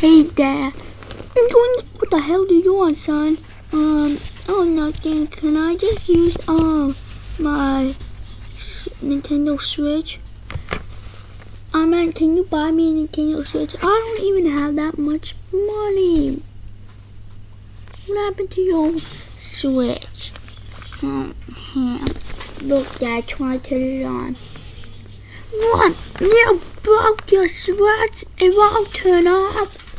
Hey, Dad. I'm doing. What the hell do you want, son? Um. Oh, nothing. Can I just use um my Nintendo Switch? I meant, can you buy me a Nintendo Switch? I don't even have that much money. What happened to your Switch? Um, here. Look, Dad, try to turn it on. What? You broke your switch. It won't turn off.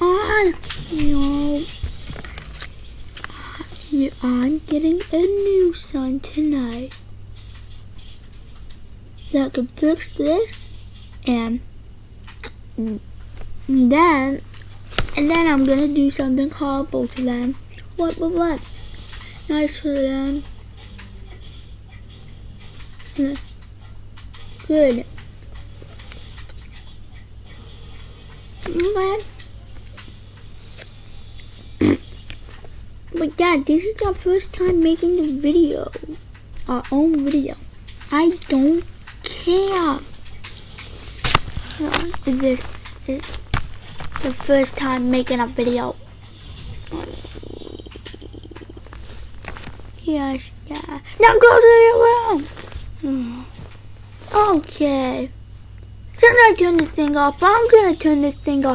On. No. You- I'm getting a new son tonight. that can fix this and then and then I'm gonna do something horrible to them. What what what? Nice for them. Good. Okay. But yeah, this is our first time making the video. Our own video. I don't care. This is the first time making a video. Yes, yeah. Now go to your room. Okay. Since I turn this thing off, I'm gonna turn this thing off.